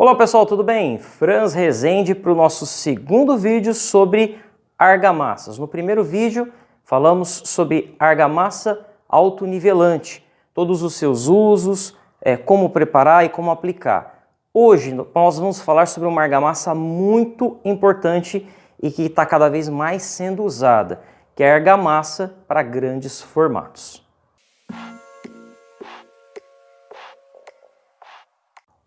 Olá pessoal, tudo bem? Franz Rezende para o nosso segundo vídeo sobre argamassas. No primeiro vídeo falamos sobre argamassa autonivelante, todos os seus usos, é, como preparar e como aplicar. Hoje nós vamos falar sobre uma argamassa muito importante e que está cada vez mais sendo usada, que é a argamassa para grandes formatos.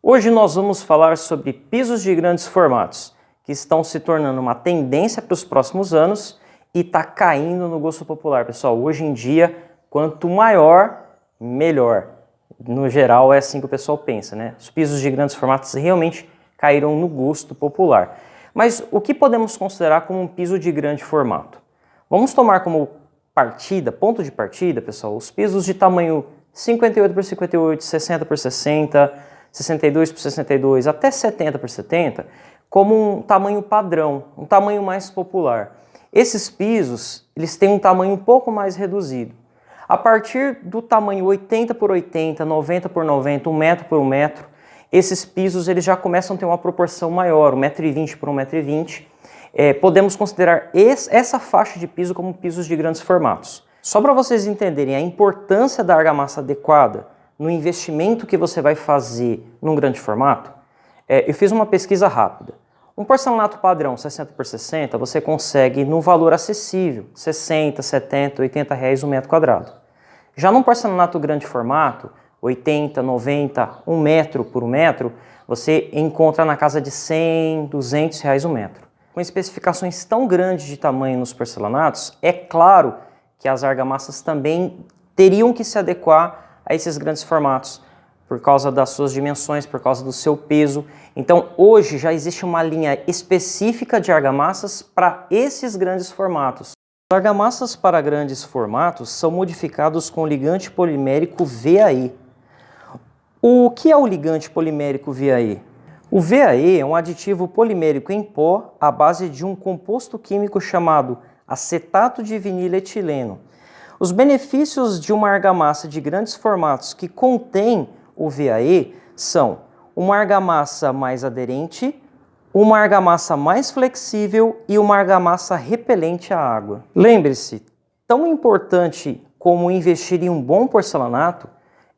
Hoje nós vamos falar sobre pisos de grandes formatos, que estão se tornando uma tendência para os próximos anos e está caindo no gosto popular. Pessoal, hoje em dia, quanto maior, melhor. No geral, é assim que o pessoal pensa, né? Os pisos de grandes formatos realmente caíram no gosto popular. Mas o que podemos considerar como um piso de grande formato? Vamos tomar como partida, ponto de partida, pessoal, os pisos de tamanho 58 por 58, 60 por 60, 62 por 62 até 70 por 70 como um tamanho padrão, um tamanho mais popular. Esses pisos, eles têm um tamanho um pouco mais reduzido. A partir do tamanho 80 por 80, 90 por 90, 1 metro por 1 metro, esses pisos eles já começam a ter uma proporção maior, 1,20m por 1,20m. É, podemos considerar esse, essa faixa de piso como pisos de grandes formatos. Só para vocês entenderem a importância da argamassa adequada, no investimento que você vai fazer num grande formato, é, eu fiz uma pesquisa rápida. Um porcelanato padrão 60 por 60 você consegue no valor acessível, 60, 70, 80 reais um metro quadrado. Já num porcelanato grande formato, 80, 90, 1 metro por 1 metro, você encontra na casa de 100, 200 reais um metro. Com especificações tão grandes de tamanho nos porcelanatos, é claro que as argamassas também teriam que se adequar a esses grandes formatos, por causa das suas dimensões, por causa do seu peso. Então hoje já existe uma linha específica de argamassas para esses grandes formatos. As argamassas para grandes formatos são modificados com ligante polimérico VAE. O que é o ligante polimérico VAE? O VAE é um aditivo polimérico em pó à base de um composto químico chamado acetato de vinilo etileno, os benefícios de uma argamassa de grandes formatos que contém o VAE são uma argamassa mais aderente, uma argamassa mais flexível e uma argamassa repelente à água. Lembre-se, tão importante como investir em um bom porcelanato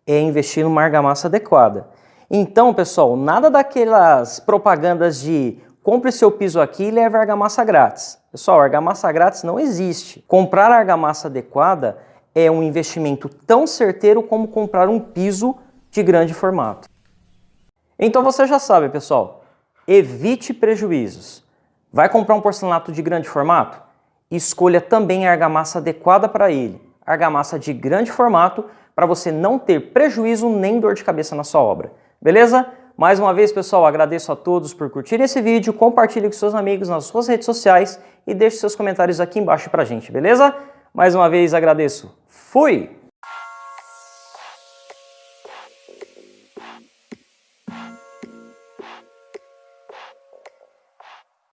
é investir numa argamassa adequada. Então, pessoal, nada daquelas propagandas de compre seu piso aqui e leve argamassa grátis. Pessoal, argamassa grátis não existe. Comprar argamassa adequada é um investimento tão certeiro como comprar um piso de grande formato. Então você já sabe, pessoal, evite prejuízos. Vai comprar um porcelanato de grande formato? Escolha também a argamassa adequada para ele. Argamassa de grande formato para você não ter prejuízo nem dor de cabeça na sua obra. Beleza? Mais uma vez, pessoal, agradeço a todos por curtirem esse vídeo, compartilhe com seus amigos nas suas redes sociais e deixe seus comentários aqui embaixo pra gente, beleza? Mais uma vez agradeço. Fui!